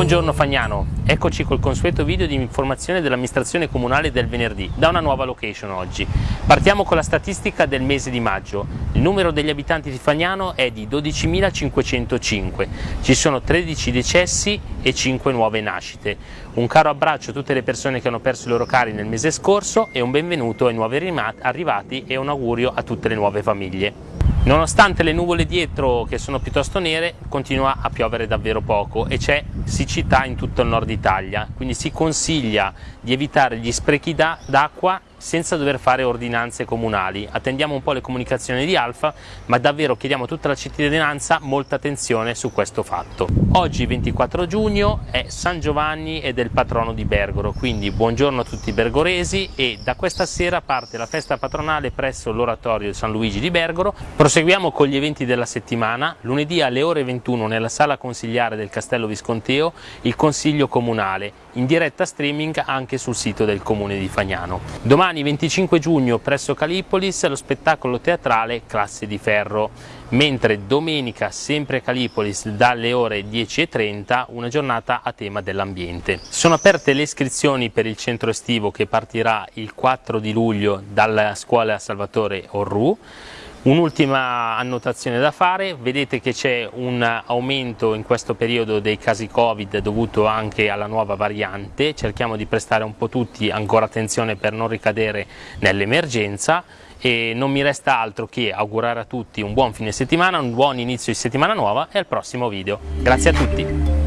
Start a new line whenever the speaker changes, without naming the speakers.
Buongiorno Fagnano, eccoci col consueto video di informazione dell'amministrazione comunale del venerdì, da una nuova location oggi. Partiamo con la statistica del mese di maggio. Il numero degli abitanti di Fagnano è di 12.505, ci sono 13 decessi e 5 nuove nascite. Un caro abbraccio a tutte le persone che hanno perso i loro cari nel mese scorso e un benvenuto ai nuovi arrivati e un augurio a tutte le nuove famiglie. Nonostante le nuvole dietro che sono piuttosto nere continua a piovere davvero poco e c'è siccità in tutto il nord Italia, quindi si consiglia di evitare gli sprechi d'acqua senza dover fare ordinanze comunali. Attendiamo un po' le comunicazioni di Alfa, ma davvero chiediamo a tutta la cittadinanza molta attenzione su questo fatto. Oggi 24 giugno è San Giovanni ed è il patrono di Bergoro, quindi buongiorno a tutti i bergoresi e da questa sera parte la festa patronale presso l'oratorio di San Luigi di Bergoro. Proseguiamo con gli eventi della settimana. Lunedì alle ore 21 nella sala consigliare del Castello Visconteo il Consiglio Comunale, in diretta streaming anche sul sito del Comune di Fagnano. Domani 25 giugno presso Calipolis lo spettacolo teatrale Classe di Ferro, mentre domenica sempre a Calipolis dalle ore 10.30 una giornata a tema dell'ambiente. Sono aperte le iscrizioni per il centro estivo che partirà il 4 di luglio dalla scuola Salvatore Orru Un'ultima annotazione da fare, vedete che c'è un aumento in questo periodo dei casi Covid dovuto anche alla nuova variante, cerchiamo di prestare un po' tutti ancora attenzione per non ricadere nell'emergenza e non mi resta altro che augurare a tutti un buon fine settimana, un buon inizio di settimana nuova e al prossimo video. Grazie a tutti!